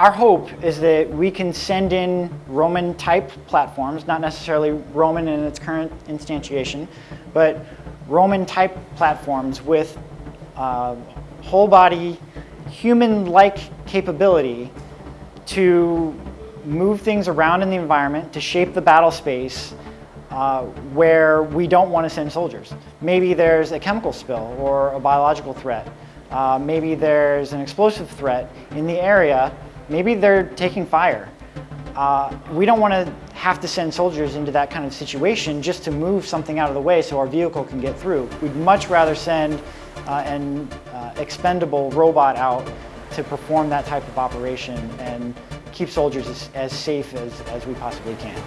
our hope is that we can send in Roman type platforms, not necessarily Roman in its current instantiation, but Roman type platforms with uh, whole body human-like capability to move things around in the environment, to shape the battle space uh, where we don't want to send soldiers. Maybe there's a chemical spill or a biological threat. Uh, maybe there's an explosive threat in the area. Maybe they're taking fire. Uh, we don't want to have to send soldiers into that kind of situation just to move something out of the way so our vehicle can get through. We'd much rather send uh, an uh, expendable robot out to perform that type of operation and keep soldiers as, as safe as, as we possibly can.